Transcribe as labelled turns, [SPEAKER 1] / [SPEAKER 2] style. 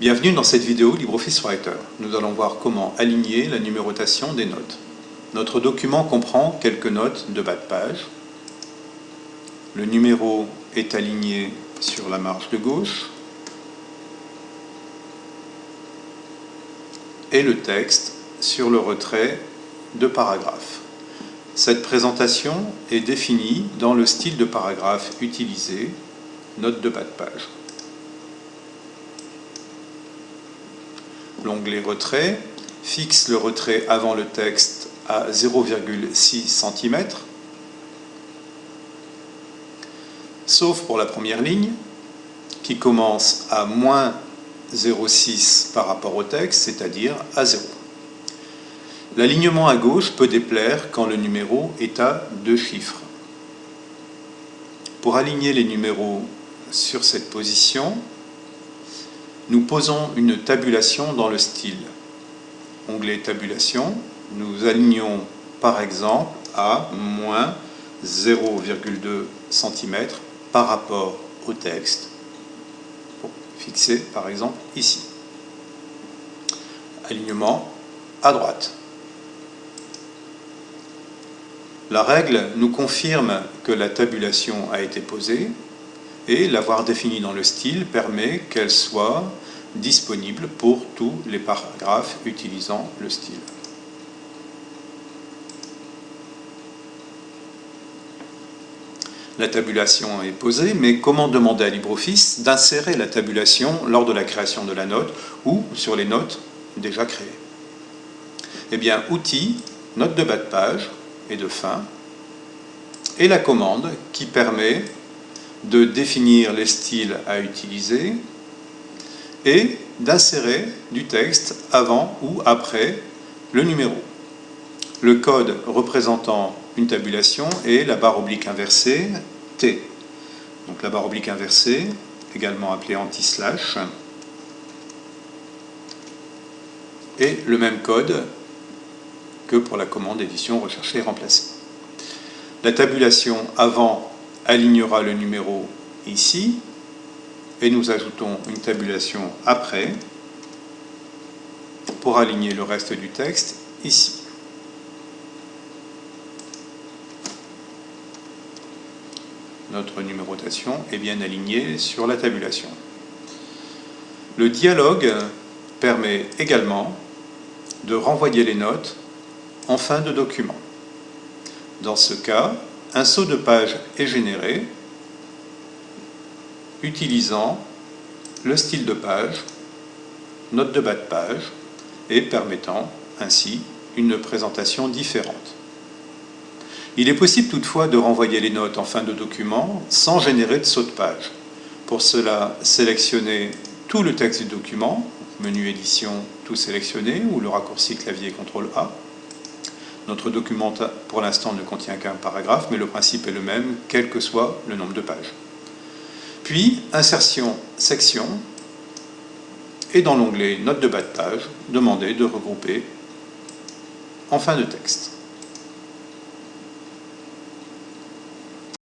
[SPEAKER 1] Bienvenue dans cette vidéo LibreOffice Writer. Nous allons voir comment aligner la numérotation des notes. Notre document comprend quelques notes de bas de page. Le numéro est aligné sur la marge de gauche. Et le texte sur le retrait de paragraphe. Cette présentation est définie dans le style de paragraphe utilisé, note de bas de page. L'onglet Retrait fixe le retrait avant le texte à 0,6 cm, sauf pour la première ligne, qui commence à moins 0,6 par rapport au texte, c'est-à-dire à 0. L'alignement à gauche peut déplaire quand le numéro est à deux chiffres. Pour aligner les numéros sur cette position, nous posons une tabulation dans le style. Onglet Tabulation, nous alignons par exemple à moins 0,2 cm par rapport au texte, pour fixer par exemple ici. Alignement à droite. La règle nous confirme que la tabulation a été posée et l'avoir définie dans le style permet qu'elle soit disponible pour tous les paragraphes utilisant le style. La tabulation est posée, mais comment demander à LibreOffice d'insérer la tabulation lors de la création de la note ou sur les notes déjà créées? Eh bien, Outils, note de bas de page, et de fin, et la commande qui permet de définir les styles à utiliser et d'insérer du texte avant ou après le numéro. Le code représentant une tabulation est la barre oblique inversée T. Donc la barre oblique inversée, également appelée anti-slash, et le même code que pour la commande édition rechercher et remplacer. La tabulation avant alignera le numéro ici, et nous ajoutons une tabulation après pour aligner le reste du texte ici. Notre numérotation est bien alignée sur la tabulation. Le dialogue permet également de renvoyer les notes en fin de document. Dans ce cas, un saut de page est généré utilisant le style de page, note de bas de page, et permettant ainsi une présentation différente. Il est possible toutefois de renvoyer les notes en fin de document sans générer de saut de page. Pour cela, sélectionnez tout le texte du document, menu édition, tout sélectionné, ou le raccourci clavier CTRL A, notre document, pour l'instant, ne contient qu'un paragraphe, mais le principe est le même, quel que soit le nombre de pages. Puis, insertion, section, et dans l'onglet Notes de bas de page, demandez de regrouper en fin de texte.